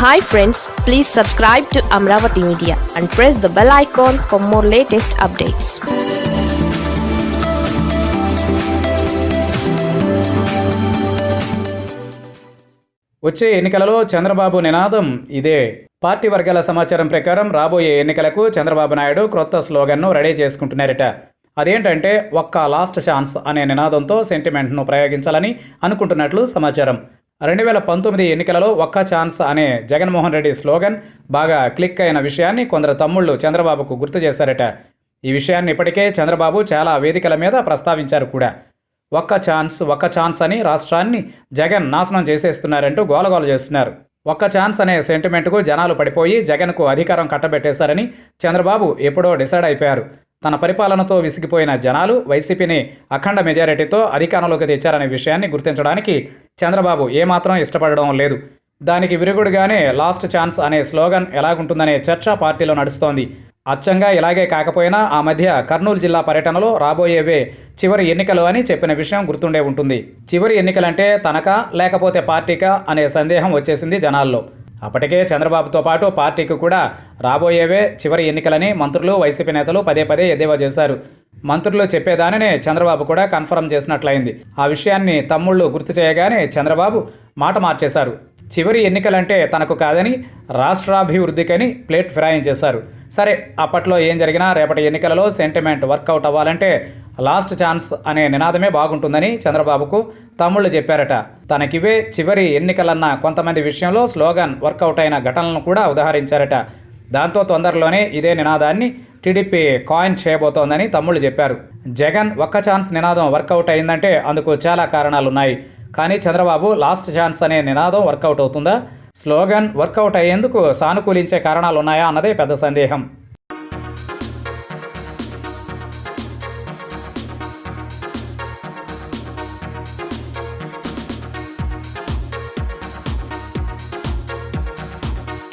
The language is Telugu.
Hi friends please subscribe to Amaravati media and press the bell icon for more latest updates వచ్చే ఎన్నికలలో చంద్రబాబు నినాదం ఇదే. పార్టీ వర్గాల సమాచారం ప్రకారం రాబోయే ఎన్నికలకు చంద్రబాబు నాయుడు క్రొత్త స్లోగన్ను రెడీ చేసుకుంటున్నారట. అదేంటంటే ఒక్క లాస్ట్ ఛాన్స్ అనే నినాదంతో సెంటిమెంట్ను ప్రయోగించాలని అనుకుంటున్నట్లు సమాచారం. రెండు వేల పంతొమ్మిది ఎన్నికలలో ఒక్క ఛాన్స్ అనే జగన్మోహన్ రెడ్డి స్లోగన్ బాగా క్లిక్ అయిన విషయాన్ని కొందరు తమ్ముళ్ళు చంద్రబాబుకు గుర్తు చేశారట. ఈ విషయాన్ని ఇప్పటికే చంద్రబాబు చాలా వేదికల మీద ప్రస్తావించారు కూడా. ఒక్క ఛాన్స్ ఒక్క ఛాన్స్ అని రాష్ట్రాన్ని జగన్ నాశనం చేసేస్తున్నారంటూ గోలగోల చేస్తున్నారు. ఒక్క ఛాన్స్ అనే సెంటిమెంట్కు జనాలు పడిపోయి జగన్కు అధికారం కట్టబెట్టేశారని చంద్రబాబు ఎప్పుడో డిసైడ్ అయిపోయారు. తన పరిపాలనతో విసిగిపోయిన జనాలు వైసీపీని అఖండ మెజారిటీతో అధికారంలోకి తెచ్చారనే విషయాన్ని గుర్తించడానికి చంద్రబాబు ఏమాత్రం ఇష్టపడడం లేదు. దానికి విరుగుడుగానే లాస్ట్ ఛాన్స్ అనే స్లోగన్ ఎలాగుంటుందనే చర్చ పార్టీలో నడుస్తోంది. అచ్చంగా ఇలాగే కాకపోయినా ఆ మధ్య కర్నూలు జిల్లా పర్యటనలో రాబోయేవే చివరి ఎన్నికలు అని చెప్పిన విషయం గుర్తుండే ఉంటుంది. చివరి ఎన్నికలంటే తనకా లేకపోతే పార్టీకా అనే సందేహం వచ్చేసింది జనాల్లో. అప్పటికే చంద్రబాబుతో పాటు పార్టీకి కూడా రాబోయేవే చివరి ఎన్నికలని మంత్రులు వైసీపీ నేతలు పదే పదే ఎద్దేవా చేశారు. మంత్రులు చెప్పేదానినే చంద్రబాబు కూడా కన్ఫర్మ్ చేసినట్లయింది. ఆ విషయాన్ని తమ్ముళ్ళు గుర్తు చేయగానే చంద్రబాబు మాట మార్చేశారు. చివరి ఎన్నికలంటే తనకు కాదని రాష్ట్రాభివృద్ధికని ప్లేట్ ఫిరాయం చేశారు. సరే అప్పట్లో ఏం జరిగినా రేపటి ఎన్నికలలో సెంటిమెంట్ వర్కౌట్ అవ్వాలంటే లాస్ట్ ఛాన్స్ అనే నినాదమే బాగుంటుందని చంద్రబాబుకు తమ్ముళ్ళు చెప్పారట. తనకివే చివరి ఎన్నికలన్న కొంతమంది విషయంలో స్లోగన్ వర్కౌట్ అయిన ఘటనలను కూడా ఉదాహరించారట. దాంతో తొందరలోనే ఇదే నినాదాన్ని టీడీపీ కాయిన్ చేయబోతోందని తమ్ముళ్ళు చెప్పారు. జగన్ ఒక్క ఛాన్స్ నినాదం వర్కౌట్ అయిందంటే అందుకు చాలా కారణాలున్నాయి. కానీ చంద్రబాబు లాస్ట్ ఛాన్స్ అనే నినాదం వర్కౌట్ అవుతుందా? స్లోగన్ వర్కౌట్ అయ్యేందుకు సానుకూలించే కారణాలున్నాయా అన్నదే పెద్ద సందేహం.